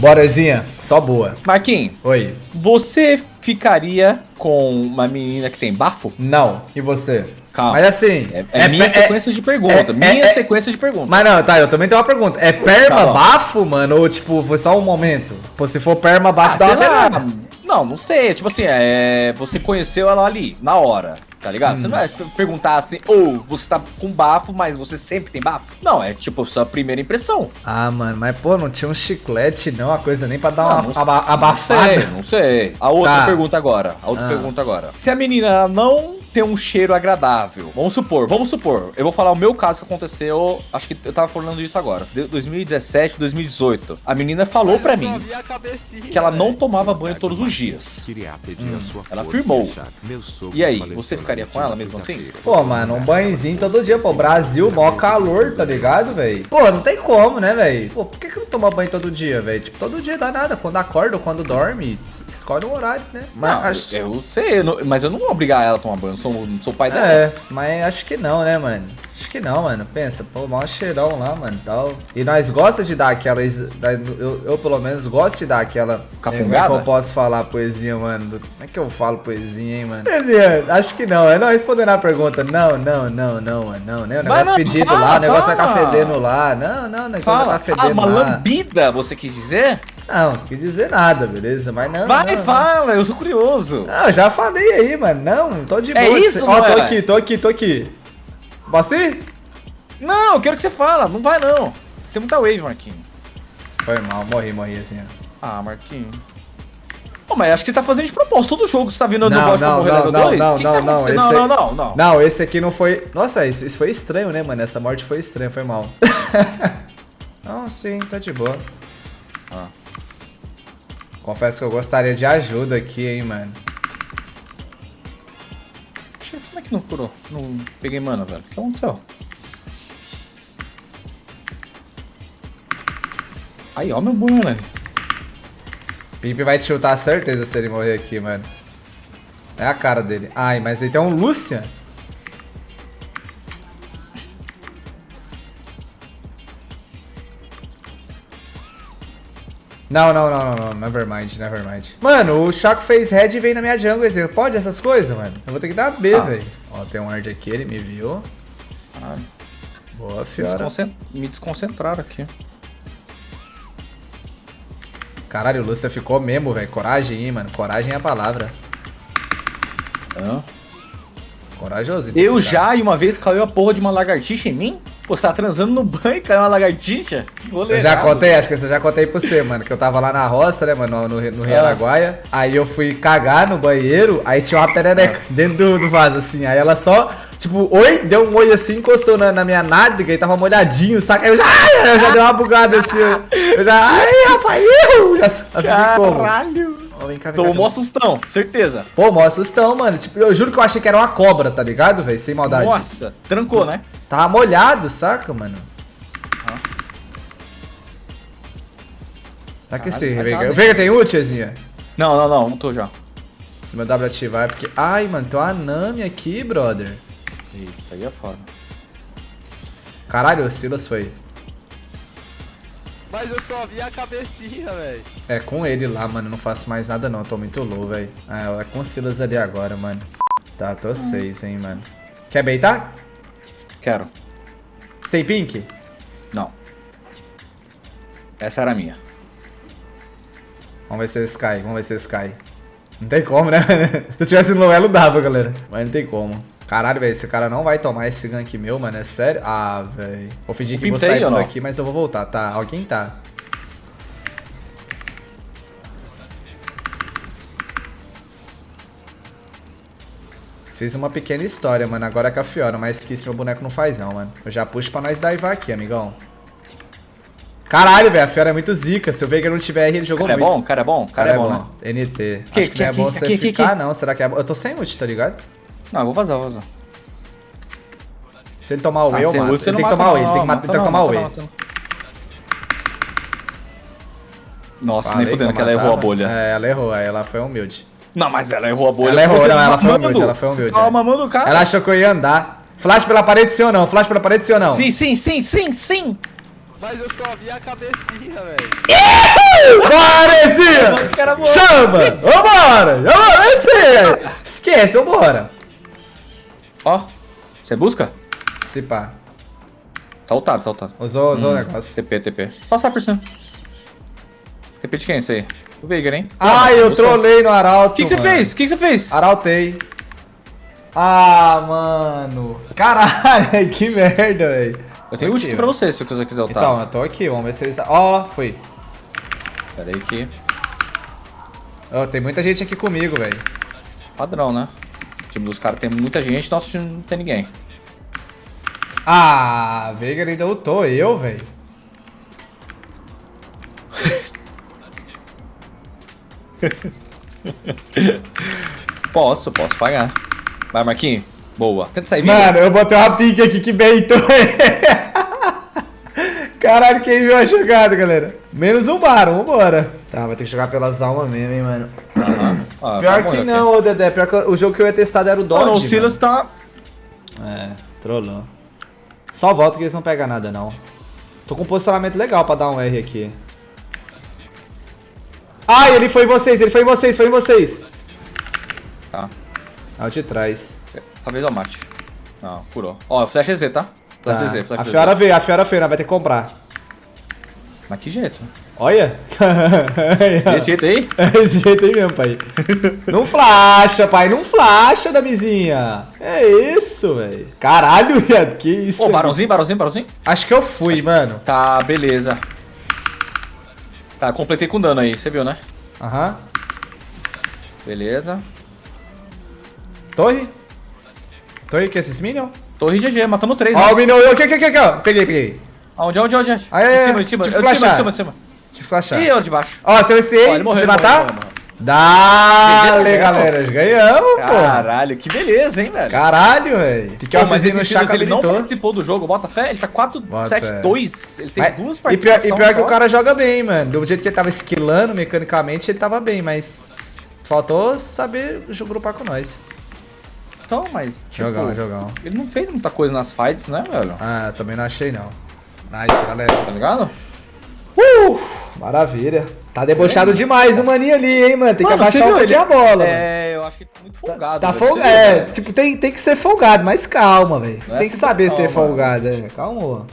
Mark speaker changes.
Speaker 1: Borazinha, só boa.
Speaker 2: Marquinhos,
Speaker 1: Oi.
Speaker 2: você ficaria com uma menina que tem bafo?
Speaker 1: Não. E você?
Speaker 2: Calma.
Speaker 1: Mas assim.
Speaker 2: É, é minha
Speaker 1: é-
Speaker 2: sequência de pergunta.
Speaker 1: é-
Speaker 2: minha
Speaker 1: é-
Speaker 2: sequência de pergunta.
Speaker 1: Mas não, tá, eu também tenho uma pergunta. É perma
Speaker 2: Tá
Speaker 1: bafo, mano? Ou tipo, foi só um momento? Pô, se for perma bafo,
Speaker 2: Ah,
Speaker 1: dá uma
Speaker 2: lá. Não, não sei. Tipo assim, é, você conheceu ela ali, na hora. Tá ligado? Você não vai perguntar assim, ou você tá com bafo, mas você sempre tem bafo? Não, é tipo sua primeira impressão.
Speaker 1: Ah, mano, mas pô, não tinha um chiclete, não, a coisa nem pra dar
Speaker 2: Não,
Speaker 1: uma
Speaker 2: não-
Speaker 1: aba-
Speaker 2: Não
Speaker 1: abafada.
Speaker 2: sei, não sei. A outra
Speaker 1: Tá.
Speaker 2: pergunta agora. A outra
Speaker 1: Ah.
Speaker 2: pergunta agora. Se a menina não tem um cheiro agradável, vamos supor, vamos supor, eu vou falar o meu caso que aconteceu, acho que eu tava falando disso agora, de 2017, 2018. A menina falou pra mim que ela não tomava banho todos os dias. Ela afirmou. E aí, você ficaria com ela mesmo assim?
Speaker 1: Pô, mano, um banhozinho todo dia, pô. Brasil, mó calor, tá ligado, velho? Pô, não tem como, né, velho? Pô, por que, que não toma banho todo dia, velho? Tipo, todo dia dá nada. Quando acorda ou quando dorme, escolhe um horário, né? Mas
Speaker 2: Não,
Speaker 1: acho...
Speaker 2: eu sei, eu não- mas eu não vou obrigar ela a tomar banho, eu sou, sou pai dela.
Speaker 1: É, mas acho que não, né, mano? Acho que não, mano. Pensa, pô, mó cheirão lá, mano, tal. E nós gosta de dar aquela... Eu, eu, pelo menos, gosto de dar aquela...
Speaker 2: Cafungada?
Speaker 1: Como é que eu posso falar poesia, mano? Como é que eu falo poesia, hein, mano? Poesia, acho que não. É não respondendo a pergunta. Não, não, não, não, mano. Não, né? O negócio
Speaker 2: não,
Speaker 1: pedido
Speaker 2: fala,
Speaker 1: lá, o negócio vai
Speaker 2: fala.
Speaker 1: estar fedendo lá. Não, não, o negócio
Speaker 2: Fala.
Speaker 1: vai
Speaker 2: Ah,
Speaker 1: estar fedendo
Speaker 2: uma
Speaker 1: lá.
Speaker 2: lambida, você quis dizer?
Speaker 1: Não, não quis dizer nada, beleza? Mas não.
Speaker 2: Vai,
Speaker 1: não,
Speaker 2: fala, eu sou curioso.
Speaker 1: Não, já falei aí, mano. Não, tô de
Speaker 2: É
Speaker 1: boa.
Speaker 2: isso,
Speaker 1: Ó, tô aqui, tô aqui, tô aqui. Ir?
Speaker 2: Não, eu quero que você fala, não vai não. Tem muita wave, Marquinhos.
Speaker 1: Foi mal, morri, morri assim, ó.
Speaker 2: Ah, Marquinhos. Pô, mas acho que você tá fazendo de propósito. Todo jogo que você tá vindo no
Speaker 1: Não,
Speaker 2: bot pra
Speaker 1: não,
Speaker 2: morrer
Speaker 1: não,
Speaker 2: level
Speaker 1: não,
Speaker 2: 2?
Speaker 1: não,
Speaker 2: que que
Speaker 1: não,
Speaker 2: tá
Speaker 1: não, esse
Speaker 2: Não, não, não, não.
Speaker 1: Não, esse aqui não foi. Nossa, isso, isso foi estranho, né, mano? Essa morte foi estranha, foi mal. não, sim, tá de boa. Confesso que eu gostaria de ajuda aqui, hein, mano.
Speaker 2: Como é que não curou? Não peguei mana, velho. O que aconteceu? Aí, ó meu boomerang.
Speaker 1: Pimp vai te chutar certeza se ele morrer aqui, mano. É a cara dele. Ai, mas ele tem um Lucian. Não, não, não, não, não, nevermind, nevermind. Mano, o Chaco fez red e veio na minha jungle, Ezequiel. Pode essas coisas, mano? Eu vou ter que dar B,
Speaker 2: Ah.
Speaker 1: velho. Ó, tem um ward aqui, ele me viu.
Speaker 2: Ah,
Speaker 1: Boa,
Speaker 2: me,
Speaker 1: fiora.
Speaker 2: desconcent... me desconcentraram aqui.
Speaker 1: Caralho, o Lucian ficou mesmo, velho. Coragem, hein, mano. Coragem é a palavra.
Speaker 2: Ah.
Speaker 1: Corajoso.
Speaker 2: Eu
Speaker 1: tá?
Speaker 2: já, e uma vez, caiu a porra de uma lagartixa em mim? Pô, você tá transando no banho caiu uma lagartixa? Que rolê
Speaker 1: Eu já contei, acho que eu já contei pra você, mano. Que eu tava lá na roça, né, mano, no, no Rio
Speaker 2: Ah.
Speaker 1: Araguaia. Aí eu fui cagar no banheiro, aí tinha uma perereca dentro do, do vaso, assim. Aí ela só, tipo, oi, deu um oi assim, encostou na, na minha nádega e tava molhadinho, saca? Aí eu já, ai, eu já dei uma bugada assim. Eu, eu já, ai, rapaz, eu! Já sabe como? Ó, vem cá, vem cá,
Speaker 2: Tomou
Speaker 1: cá.
Speaker 2: sustão, certeza.
Speaker 1: Pô, mó sustão, mano. Tipo, eu juro que eu achei que era uma cobra, tá ligado, velho? Sem maldade.
Speaker 2: Nossa, trancou, né?
Speaker 1: Tava molhado, saca, mano? Tá que
Speaker 2: Caralho,
Speaker 1: Veiga. Veiga tem ult, Ezinha?
Speaker 2: Não, não, não, não tô já.
Speaker 1: Se meu W ativar é porque... Ai, mano, tem uma Nami aqui, brother.
Speaker 2: Eita, aí é foda.
Speaker 1: Caralho, o Silas foi.
Speaker 3: Mas eu só vi a cabecinha, velho.
Speaker 1: É com ele lá, mano. Não faço mais nada não. Tô muito low, velho. Ah, é com o Silas ali agora, mano. Tá, tô 6, hein, mano. Quer beitar?
Speaker 2: Quero.
Speaker 1: Sem pink?
Speaker 2: Não. Essa era a minha.
Speaker 1: Vamos ver se eles caem. Vamos ver se eles caem. Não tem como, né? Se eu tivesse no elo, dava, galera. Mas não tem como. Caralho, velho, esse cara não vai tomar esse gank meu, mano. É sério? Ah, velho. Vou fingir que
Speaker 2: Pimp
Speaker 1: vou sair por aqui, mas eu vou voltar. Tá, alguém tá. Fiz uma pequena história, mano. Agora é com a Fiora, mas que isso meu boneco não faz, não, mano. Eu já puxo pra nós daivar aqui, amigão. Caralho, velho, a Fiora é muito zica. Se o Veiga não tiver R, ele jogou
Speaker 2: Cara é
Speaker 1: muito.
Speaker 2: bom? Cara é bom? Cara, é bom, né?
Speaker 1: NT.
Speaker 2: Que-
Speaker 1: Acho que,
Speaker 2: que-
Speaker 1: não é
Speaker 2: que-
Speaker 1: bom
Speaker 2: que-
Speaker 1: você
Speaker 2: que- que-
Speaker 1: ficar,
Speaker 2: que?
Speaker 1: não. Será que é bom? Eu tô sem ult, tá ligado?
Speaker 2: Não, eu vou vazar, vou vazar.
Speaker 1: Se ele tomar o
Speaker 2: Ah,
Speaker 1: E, eu mato. Ele tem que tomar o E, ele tem que, tomar o E.
Speaker 2: Nossa,
Speaker 1: Falei
Speaker 2: nem fudendo que ela errou a bolha.
Speaker 1: É, ela errou, aí ela foi humilde.
Speaker 2: Não, mas ela errou a bolha.
Speaker 1: Ela errou, não,
Speaker 2: tá
Speaker 1: ela foi humilde, ela foi humilde,
Speaker 2: Você tava
Speaker 1: é.
Speaker 2: mamando o cara.
Speaker 1: Ela achou que eu ia andar. Flash pela parede sim ou não? Flash pela parede sim ou não?
Speaker 2: Sim, sim, sim, sim, sim.
Speaker 3: Mas eu só vi a cabecinha, velho.
Speaker 2: Morto.
Speaker 1: Chama! Vambora! Vambora! Esquece! Esquece, vambora!
Speaker 2: Ó, você busca?
Speaker 1: Se pá.
Speaker 2: Tá ultado, tá ultado.
Speaker 1: Usou, usou o negócio.
Speaker 2: TP, TP. Passar por cima. TP de quem isso aí? O Veigar, hein?
Speaker 1: Ai, eu
Speaker 2: Busca.
Speaker 1: trolei no Arauto.
Speaker 2: O que você fez? O que você fez?
Speaker 1: Arautei. Ah, mano. Caralho, que merda, velho.
Speaker 2: Eu tenho último pra você, se você quiser ultar.
Speaker 1: Então, eu tô aqui, vamos ver se eles... Ó, foi.
Speaker 2: Pera aí que...
Speaker 1: Ó, tem muita gente aqui comigo, velho.
Speaker 2: Padrão, né? O time dos caras tem muita gente, nosso time não tem ninguém.
Speaker 1: Ah, Veigar ainda ultou eu, velho.
Speaker 2: Posso, posso pagar. Vai, Marquinhos. Boa. Tenta sair vivo.
Speaker 1: Mano, eu botei uma pique aqui que beitou. Caralho, quem viu a jogada, galera? Menos um bar, vambora. Tá, vai ter que jogar pelas almas mesmo, hein, mano.
Speaker 2: Ah,
Speaker 1: Pior
Speaker 2: tá
Speaker 1: que não, ô Dedé. Pior que o jogo que eu ia testar era o Dodge,
Speaker 2: Mano, o Silas tá...
Speaker 1: É, trollou. Só volta que eles não pegam nada, não. Tô com um posicionamento legal pra dar um R aqui. Ai, ele foi em vocês, ele foi em vocês, foi em vocês.
Speaker 2: Tá.
Speaker 1: Ah, eu te traz.
Speaker 2: Talvez eu mate. Não, curou. Ó, flash EZ, tá? Flash
Speaker 1: Tá.
Speaker 2: DZ, flash
Speaker 1: A. Fiora veio, a Fiora veio, nós vai ter que comprar.
Speaker 2: Mas que jeito?
Speaker 1: Olha.
Speaker 2: Desse jeito aí?
Speaker 1: Esse jeito aí mesmo, pai. Não flasha, pai. Não flasha, Damizinha. É isso, velho. Caralho, viado. Que isso?
Speaker 2: Ô, barãozinho, barãozinho, barãozinho.
Speaker 1: Acho que eu fui, mano.
Speaker 2: Tá, beleza. Tá, completei com dano aí, você viu, né?
Speaker 1: Aham.
Speaker 2: Beleza.
Speaker 1: Torre? Torre, que é esses Minion?
Speaker 2: Torre GG, matamos três,
Speaker 1: Ó,
Speaker 2: né?
Speaker 1: o Minion. Aqui, aqui, aqui. Peguei, peguei.
Speaker 2: Aonde, aonde, onde? onde?
Speaker 1: Aí,
Speaker 2: de cima, de cima, de cima, de cima, de cima.
Speaker 1: Deixa eu flashar.
Speaker 2: Ih, eu de baixo.
Speaker 1: Ó, se eu
Speaker 2: morreu,
Speaker 1: você matar?
Speaker 2: morreu, ele morreu.
Speaker 1: Dale, galera. Ganhamos, pô.
Speaker 2: Caralho, que beleza, hein, velho?
Speaker 1: Caralho, velho. Que que eu
Speaker 2: Pô, mas esse
Speaker 1: Chaka
Speaker 2: ele não participou do jogo, bota fé, ele tá 4,
Speaker 1: Bota
Speaker 2: 7,
Speaker 1: fé.
Speaker 2: 2, ele tem
Speaker 1: Mas-
Speaker 2: duas
Speaker 1: e pior, e pior que o cara joga bem, mano. Do jeito que ele tava esquilando mecanicamente, ele tava bem, mas faltou saber grupar com nós.
Speaker 2: Então, mas, tipo,
Speaker 1: Jogão, jogão.
Speaker 2: ele não fez muita coisa nas fights, né, velho?
Speaker 1: Ah, também não achei não. Nice, galera.
Speaker 2: Tá ligado?
Speaker 1: Uh, maravilha. Tá debochado demais o maninho ali, hein, mano. Tem que
Speaker 2: Mano,
Speaker 1: abaixar
Speaker 2: você
Speaker 1: um pouquinho a bola, mano.
Speaker 2: É, eu acho que ele tá muito folgado.
Speaker 1: Tá
Speaker 2: velho,
Speaker 1: folgado.
Speaker 2: viu,
Speaker 1: É, tipo, tem, tem que ser folgado, mas calma, velho.
Speaker 2: É
Speaker 1: Tem que
Speaker 2: super
Speaker 1: saber ser
Speaker 2: calma.
Speaker 1: folgado, é. Calma.